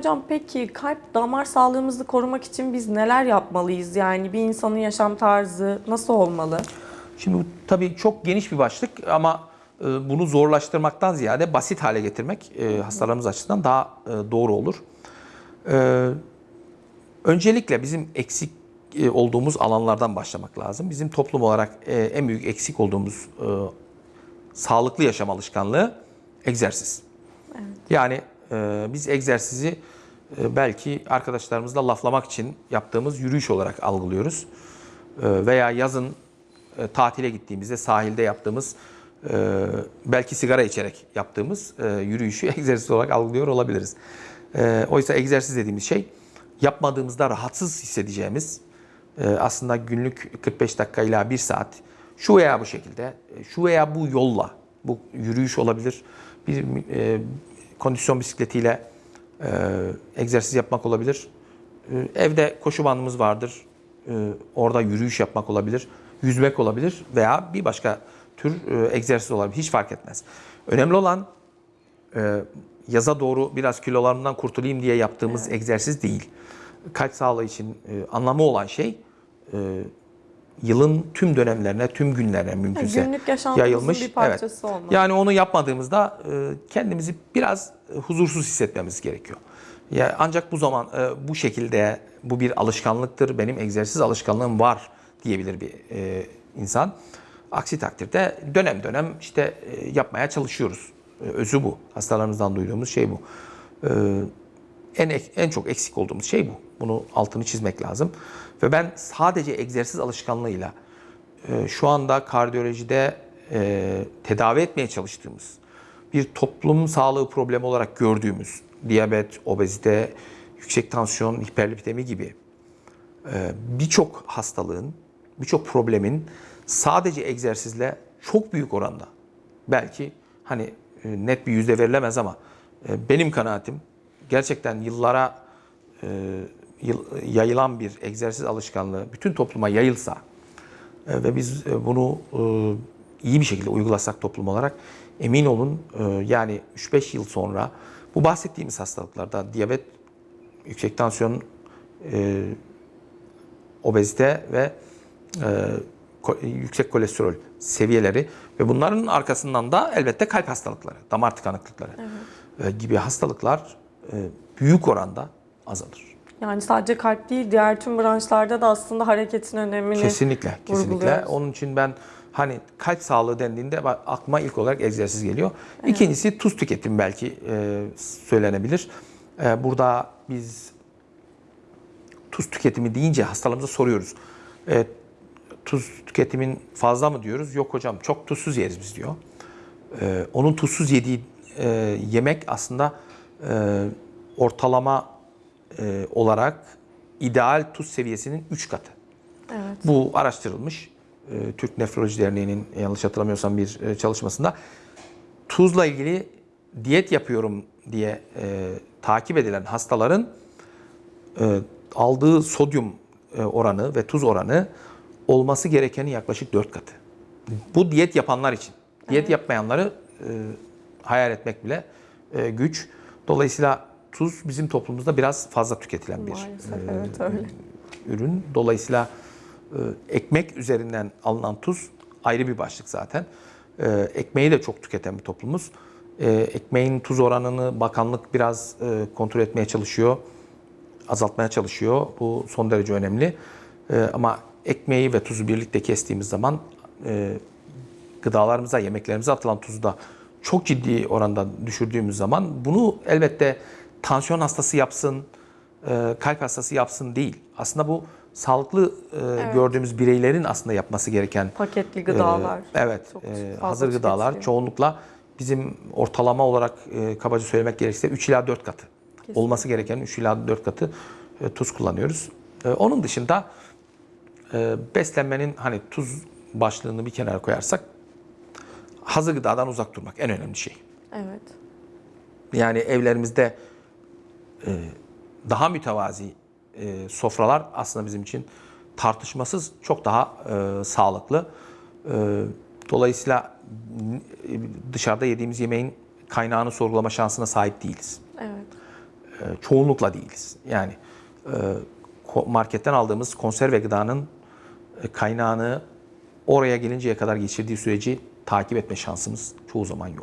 Hocam peki kalp damar sağlığımızı korumak için biz neler yapmalıyız? Yani bir insanın yaşam tarzı nasıl olmalı? Şimdi bu tabii çok geniş bir başlık ama e, bunu zorlaştırmaktan ziyade basit hale getirmek e, hastalarımız açısından daha e, doğru olur. Öncelikle bizim eksik olduğumuz alanlardan başlamak lazım. Bizim toplum olarak en büyük eksik olduğumuz sağlıklı yaşam alışkanlığı egzersiz. Yani e, biz egzersizi e, belki arkadaşlarımızla laflamak için yaptığımız yürüyüş olarak algılıyoruz. E, veya yazın e, tatile gittiğimizde sahilde yaptığımız e, belki sigara içerek yaptığımız e, yürüyüşü egzersiz olarak algılıyor olabiliriz. E, oysa egzersiz dediğimiz şey yapmadığımızda rahatsız hissedeceğimiz aslında günlük 45 dakika ila 1 saat şu veya bu şekilde, şu veya bu yolla, bu yürüyüş olabilir, bir kondisyon bisikletiyle e, egzersiz yapmak olabilir. E, evde koşu bandımız vardır, e, orada yürüyüş yapmak olabilir, yüzmek olabilir veya bir başka tür e, egzersiz olabilir, hiç fark etmez. Önemli olan e, yaza doğru biraz kilolarımdan kurtulayım diye yaptığımız egzersiz değil. Kalp sağlığı için e, anlamı olan şey e, yılın tüm dönemlerine, tüm günlerine mümkünse günlük yaşantımızın yayılmış. bir parçası olmalı. Yani onu yapmadığımızda e, kendimizi biraz e, huzursuz hissetmemiz gerekiyor. Ya ancak bu zaman e, bu şekilde bu bir alışkanlıktır. Benim egzersiz alışkanlığım var diyebilir bir insan. Aksi takdirde dönem dönem işte yapmaya çalışıyoruz. Özü bu. Hastalarımızdan duyduğumuz şey bu. En en çok eksik olduğumuz şey bu. Bunu altını çizmek lazım. Ve ben sadece egzersiz alışkanlığıyla e, şu anda kardiyolojide e, tedavi etmeye çalıştığımız bir toplum sağlığı problemi olarak gördüğümüz diyabet, obezite, yüksek tansiyon, hiperlipidemi gibi e, birçok hastalığın, birçok problemin sadece egzersizle çok büyük oranda belki hani e, net bir yüzde verilemez ama e, benim kanaatim gerçekten yıllara e, yayılan bir egzersiz alışkanlığı bütün topluma yayılsa e, ve biz e, bunu e, iyi bir şekilde uygulasak toplum olarak emin olun yani 3-5 yıl sonra bu bahsettiğimiz hastalıklarda diyabet, yüksek tansiyon, obezite ve yüksek kolesterol seviyeleri ve bunların arkasından da elbette kalp hastalıkları, damar tıkanıklıkları e, gibi hastalıklar büyük oranda azalır. Yani sadece kalp değil diğer tüm branşlarda da aslında hareketin önemini Kesinlikle, kesinlikle. Onun için ben hani kalp sağlığı dendiğinde aklıma ilk olarak egzersiz geliyor. İkincisi tuz tüketimi belki e, söylenebilir. E, burada biz tuz tüketimi deyince hastalarımıza soruyoruz. E, tuz tüketimin fazla mı diyoruz? Yok hocam çok tuzsuz yeriz biz diyor. E, onun tuzsuz yediği e, yemek aslında e, ortalama e, olarak ideal tuz seviyesinin 3 katı. Evet. Bu araştırılmış. Ee, Türk Nefroloji Derneği'nin yanlış hatırlamıyorsam bir e, çalışmasında tuzla ilgili diyet yapıyorum diye e, takip edilen hastaların e, aldığı sodyum e, oranı ve tuz oranı olması gerekenin yaklaşık 4 katı. Bu diyet yapanlar için. Diyet yapmayanları e, hayal etmek bile e, güç. Dolayısıyla tuz bizim toplumumuzda biraz fazla tüketilen bir Maalesef e, evet öyle. ürün. Dolayısıyla e, ekmek üzerinden alınan tuz ayrı bir başlık zaten. E, ekmeği de çok tüketen bir toplumuz. E, ekmeğin tuz oranını bakanlık biraz e, kontrol etmeye çalışıyor, azaltmaya çalışıyor. Bu son derece önemli. E, ama ekmeği ve tuzu birlikte kestiğimiz zaman e, gıdalarımıza, yemeklerimize atılan tuzu da çok ciddi oranda düşürdüğümüz zaman bunu elbette tansiyon hastası yapsın, e, kalp hastası yapsın değil. Aslında bu sağlıklı e, gördüğümüz bireylerin aslında yapması gereken Paketli gıdalar. e, evet, çok e, hazır gıdalar tüketiliyor. çoğunlukla bizim ortalama olarak e, kabaca söylemek gerekirse 3 ila 4 katı. Olması gerekenin 3 ila 4 katı e, tuz kullanıyoruz. E, onun dışında e, beslenmenin hani tuz başlığını bir kenara koyarsak hazır gıdadan uzak durmak en önemli şey. Evet. Yani evlerimizde e, daha mütevazi e, sofralar aslında bizim için tartışmasız çok daha e, sağlıklı. E, dolayısıyla e, dışarıda yediğimiz yemeğin kaynağını sorgulama şansına sahip değiliz. Evet. e, çoğunlukla değiliz. Yani e, marketten aldığımız konserve gıdanın e, kaynağını oraya gelinceye kadar geçirdiği süreci takip etme şansımız çoğu zaman yok.